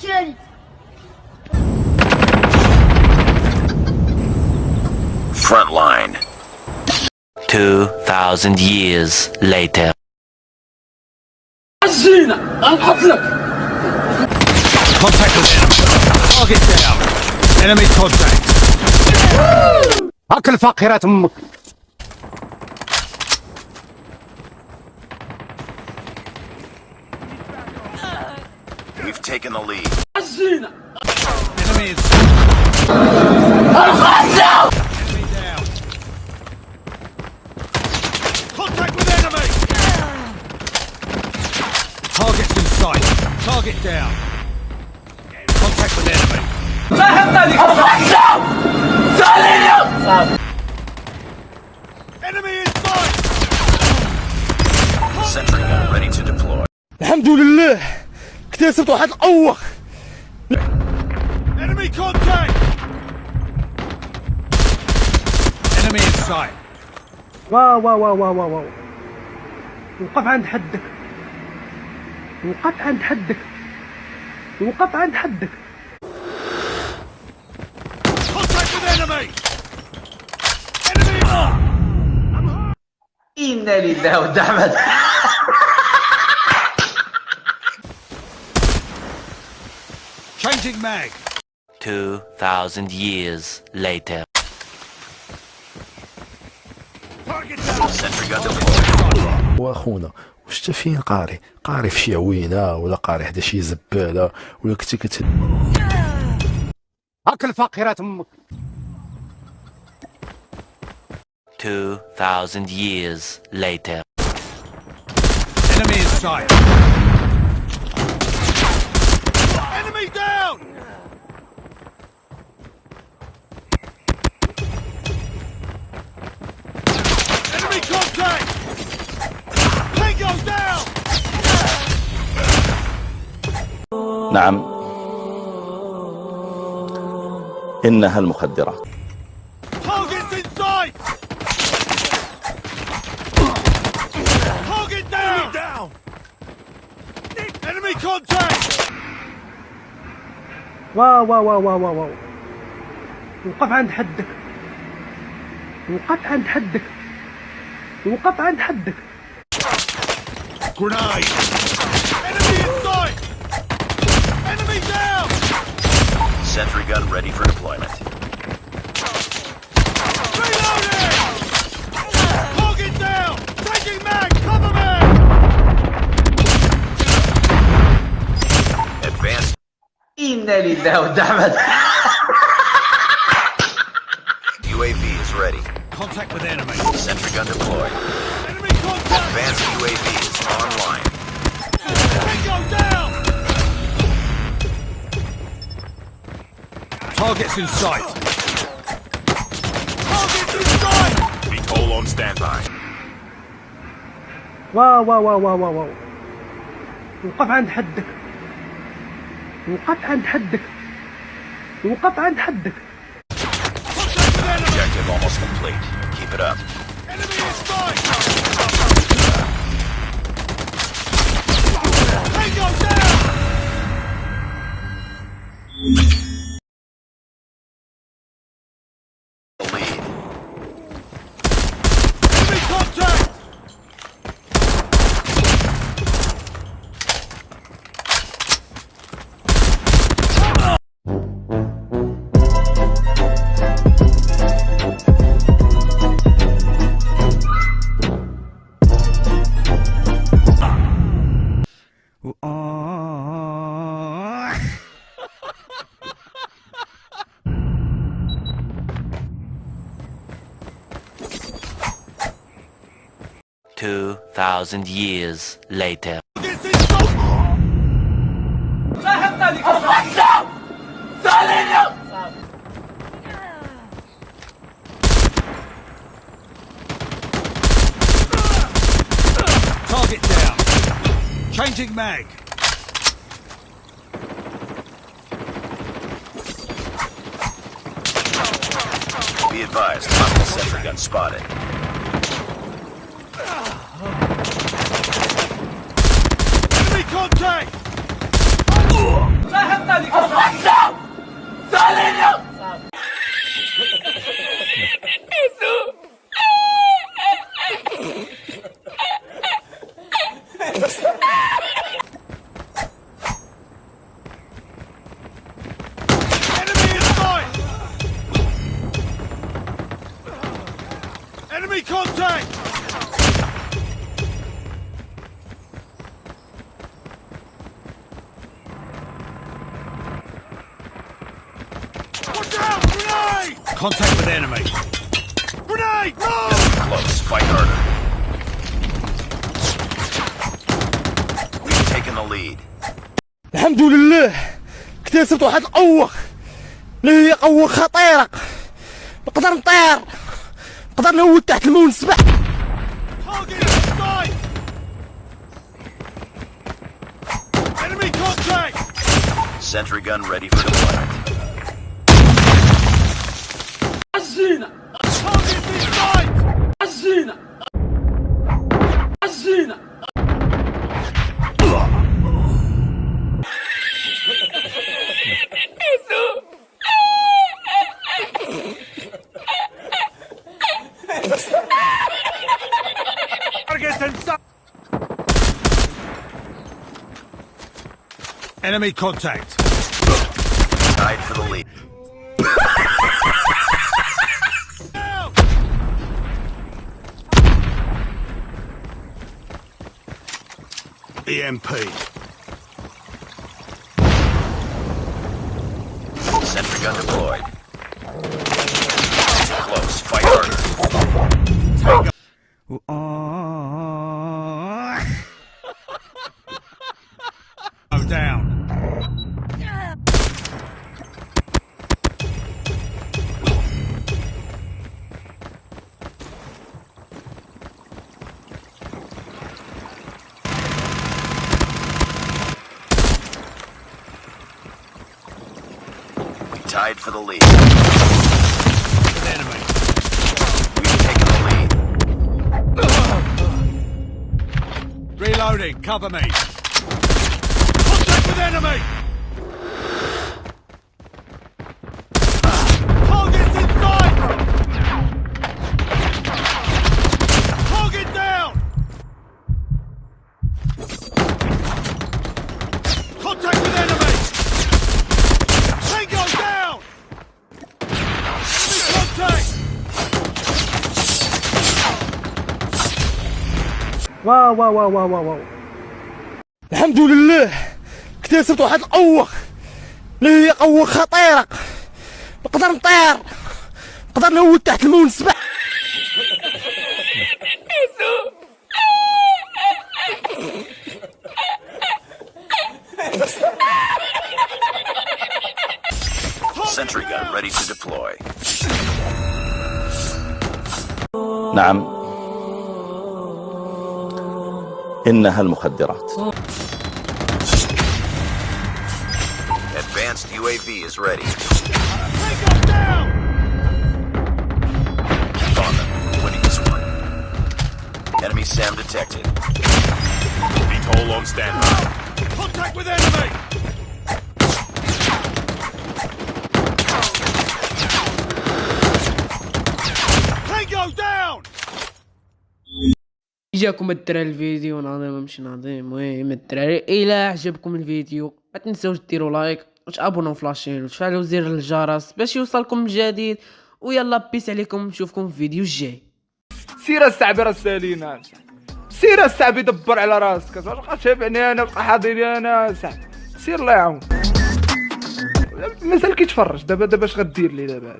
تاني Front line. 2,000 years later. عزينا انحط لك Contact with enemy. Target down. Enemy contact. اكل فقيرة امك We've taken the lead. عزينا Enemy in sight. Enemy down. Contact with enemy. Targets in sight. Target down. Contact with enemy. Enemy in sight. Sentry gun ready to deploy. الحمد لله اكتسبت واحد القوة Enemy contact. Enemy in sight. واو واو واو واو واو وقف عند حدك وقف عند حدك وقف عند حدك Contact with enemy. Enemy. إنا لله ودعمت magic mag. 2000 years later. واخونا واش حتى فين قاري قاري في شي عوينة ولا قاري حدا شي زبالة ولا كنتي كت هاك الفقيرات تمك 2000 years later enemy is sight نعم. إنها المخدرات. واو واو واو واو واو واو. وقف عند حدك. وقف عند حدك. وقف عند حدك. Grenade. Enemy. Enemy down. Sentry gun ready for deployment. Reloading! Target down! Taking mag! Cover me! Advanced انا لله ودعمت UAV is ready. Contact with enemy. Sentry gun deployed. Targets in sight. Targets in sight! VTOL on standby. واو واو واو واو واو واو وقف عند حدك وقف عند حدك وقف عند حدك Contact with enemy! Objective almost complete. Keep it up. Enemy in sight! Tango down! 2,000 years later. This is so Target down. Changing mag. Be advised, hostile sentry gun spotted. Contact with enemy. Grenade! Move! Close. Fight harder. We've taken the lead. الحمد لله اكتسبت واحد القوة اللي هي قوة خطيرة نقدر نطير نقدر نهود تحت الماء ونسبح Target in sight! Enemy contact! Sentry gun ready for deployment. Azina! Target this site! Assassina! Enemy contact. Side for the lead. EMP. Sentry gun deployed. Close. Fight tied for the lead. Enemy. We've taken the lead. Reloading. Cover me. Contact with enemy. واو واو واو واو واو الحمد لله اكتسبت واحد القوة اللي هي قوة خطيرة نقدر نطير. نقدر نهود تحت الماء ونسبح. Sentry gun ready to deploy. نعم. إنها المخدرات Advanced UAV is ready. Tango down. Keep on them. Winning this one. Enemy SAM detected. VTOL on standby. Contact with enemy. Tango down. جاكم الدراري الفيديو ناظم مش ناظم المهم الدراري إلى عجبكم الفيديو ما تنساوش ديروا لايك وتابونوا في لاشين وتفعلوا زر الجرس باش يوصلكم الجديد ويلا بيس عليكم نشوفكم في الفيديو الجاي. سير السعبي راه السالينا سير السعبي دبر على راسك. بقى تابعني أنا بقى حاضرني أنا سعبي سير الله يعاون مازال كيتفرج دابا دابا اش غدير لي دابا؟